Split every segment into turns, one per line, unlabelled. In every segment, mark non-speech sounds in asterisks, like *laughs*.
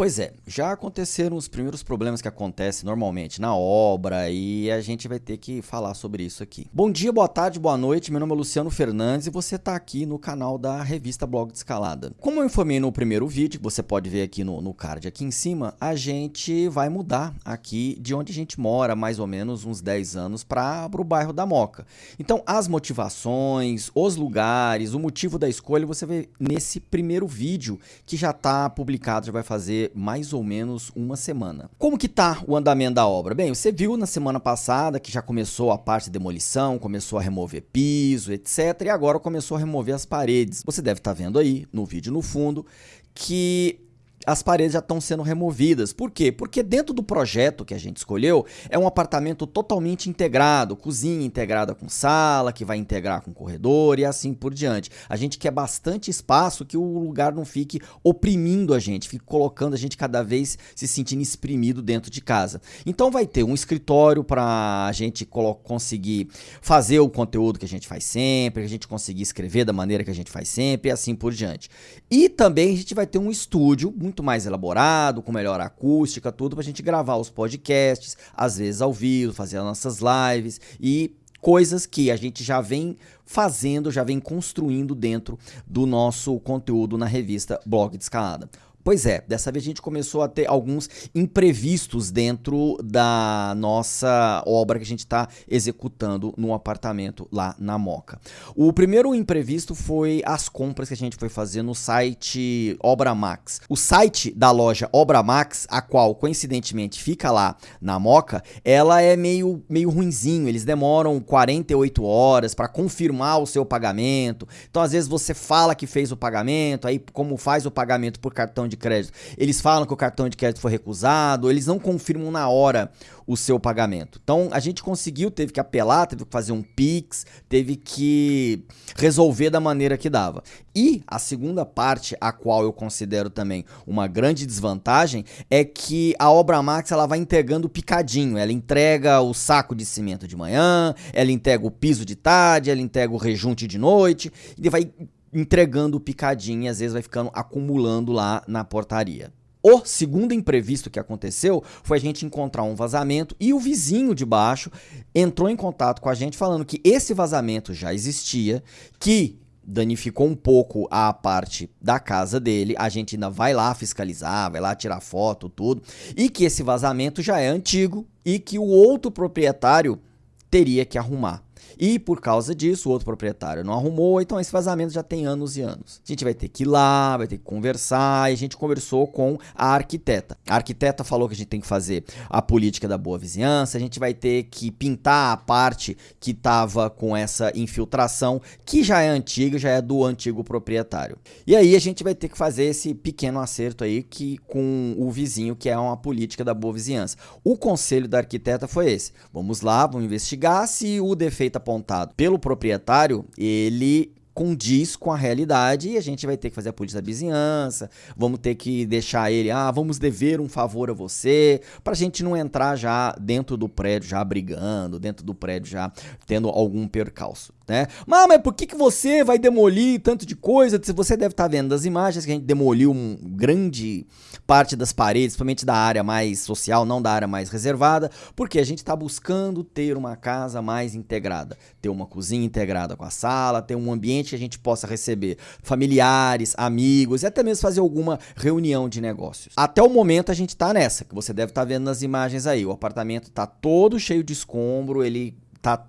Pois é, já aconteceram os primeiros problemas que acontecem normalmente na obra e a gente vai ter que falar sobre isso aqui. Bom dia, boa tarde, boa noite, meu nome é Luciano Fernandes e você está aqui no canal da revista Blog de Escalada. Como eu informei no primeiro vídeo, que você pode ver aqui no, no card aqui em cima, a gente vai mudar aqui de onde a gente mora, mais ou menos uns 10 anos, para o bairro da Moca. Então as motivações, os lugares, o motivo da escolha você vê nesse primeiro vídeo que já está publicado, já vai fazer mais ou menos uma semana. Como que tá o andamento da obra? Bem, você viu na semana passada que já começou a parte de demolição, começou a remover piso, etc. E agora começou a remover as paredes. Você deve estar tá vendo aí no vídeo no fundo que as paredes já estão sendo removidas. Por quê? Porque dentro do projeto que a gente escolheu, é um apartamento totalmente integrado, cozinha integrada com sala, que vai integrar com corredor e assim por diante. A gente quer bastante espaço que o lugar não fique oprimindo a gente, fique colocando a gente cada vez se sentindo exprimido dentro de casa. Então vai ter um escritório para a gente conseguir fazer o conteúdo que a gente faz sempre, que a gente conseguir escrever da maneira que a gente faz sempre e assim por diante. E também a gente vai ter um estúdio muito mais elaborado, com melhor acústica, tudo para a gente gravar os podcasts, às vezes ao vivo, fazer as nossas lives e coisas que a gente já vem fazendo, já vem construindo dentro do nosso conteúdo na revista Blog de Escalada. Pois é, dessa vez a gente começou a ter alguns imprevistos dentro da nossa obra que a gente está executando no apartamento lá na Moca. O primeiro imprevisto foi as compras que a gente foi fazer no site Obra Max. O site da loja Obra Max, a qual coincidentemente fica lá na Moca, ela é meio, meio ruinzinho, eles demoram 48 horas para confirmar o seu pagamento. Então às vezes você fala que fez o pagamento, aí como faz o pagamento por cartão de crédito, eles falam que o cartão de crédito foi recusado, eles não confirmam na hora o seu pagamento. Então a gente conseguiu, teve que apelar, teve que fazer um Pix, teve que resolver da maneira que dava. E a segunda parte, a qual eu considero também uma grande desvantagem, é que a Obra Max ela vai entregando picadinho. Ela entrega o saco de cimento de manhã, ela entrega o piso de tarde, ela entrega o rejunte de noite, e vai entregando picadinho e às vezes vai ficando acumulando lá na portaria. O segundo imprevisto que aconteceu foi a gente encontrar um vazamento e o vizinho de baixo entrou em contato com a gente falando que esse vazamento já existia, que danificou um pouco a parte da casa dele, a gente ainda vai lá fiscalizar, vai lá tirar foto, tudo, e que esse vazamento já é antigo e que o outro proprietário teria que arrumar. E por causa disso, o outro proprietário não arrumou, então esse vazamento já tem anos e anos. A gente vai ter que ir lá, vai ter que conversar, e a gente conversou com a arquiteta. A arquiteta falou que a gente tem que fazer a política da boa vizinhança, a gente vai ter que pintar a parte que estava com essa infiltração, que já é antiga, já é do antigo proprietário. E aí a gente vai ter que fazer esse pequeno acerto aí que com o vizinho, que é uma política da boa vizinhança. O conselho da arquiteta foi esse. Vamos lá, vamos investigar se o defeito apontado pelo proprietário, ele condiz com a realidade e a gente vai ter que fazer a polícia da vizinhança, vamos ter que deixar ele, ah, vamos dever um favor a você, pra gente não entrar já dentro do prédio já brigando, dentro do prédio já tendo algum percalço né? Mas, mas por que, que você vai demolir tanto de coisa? Você deve estar tá vendo das imagens que a gente demoliu um grande parte das paredes, principalmente da área mais social, não da área mais reservada, porque a gente está buscando ter uma casa mais integrada, ter uma cozinha integrada com a sala, ter um ambiente que a gente possa receber familiares, amigos e até mesmo fazer alguma reunião de negócios. Até o momento a gente está nessa, que você deve estar tá vendo nas imagens aí. O apartamento está todo cheio de escombro, ele está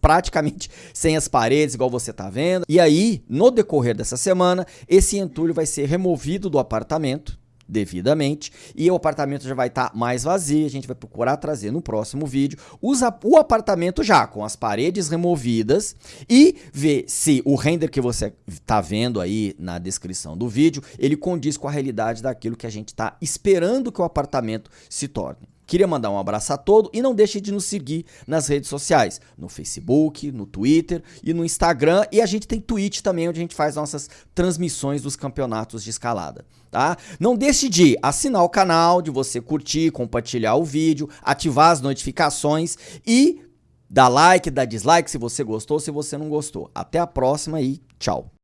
praticamente *laughs* sem as paredes, igual você tá vendo. E aí, no decorrer dessa semana, esse entulho vai ser removido do apartamento devidamente e o apartamento já vai estar tá mais vazio, a gente vai procurar trazer no próximo vídeo usa o apartamento já com as paredes removidas e ver se o render que você está vendo aí na descrição do vídeo, ele condiz com a realidade daquilo que a gente está esperando que o apartamento se torne. Queria mandar um abraço a todos e não deixe de nos seguir nas redes sociais, no Facebook, no Twitter e no Instagram. E a gente tem Twitch também, onde a gente faz nossas transmissões dos campeonatos de escalada. Tá? Não deixe de assinar o canal, de você curtir, compartilhar o vídeo, ativar as notificações e dar like, dar dislike se você gostou, se você não gostou. Até a próxima e tchau.